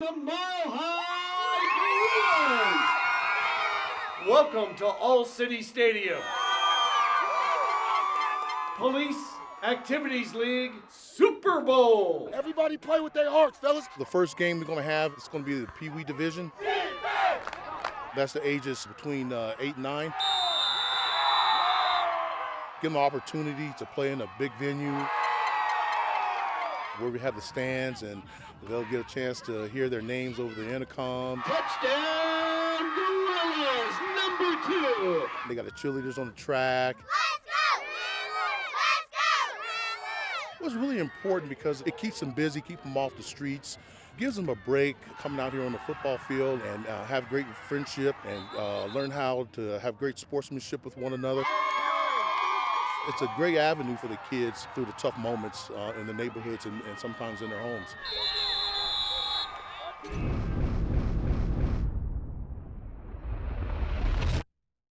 The Mile High Gorillas! Welcome to All City Stadium. Police Activities League Super Bowl. Everybody play with their hearts, fellas. The first game we're going to have is going to be the Pee Wee Division. That's the ages between uh, 8 and 9. Give them an opportunity to play in a big venue where we have the stands and they'll get a chance to hear their names over the intercom. Touchdown Gorillas, number two. They got the cheerleaders on the track. Let's go, Gorilla! Let's go, Gorilla! It was really important because it keeps them busy, keep them off the streets, gives them a break coming out here on the football field and uh, have great friendship and uh, learn how to have great sportsmanship with one another. It's a great avenue for the kids through the tough moments uh, in the neighborhoods and, and sometimes in their homes.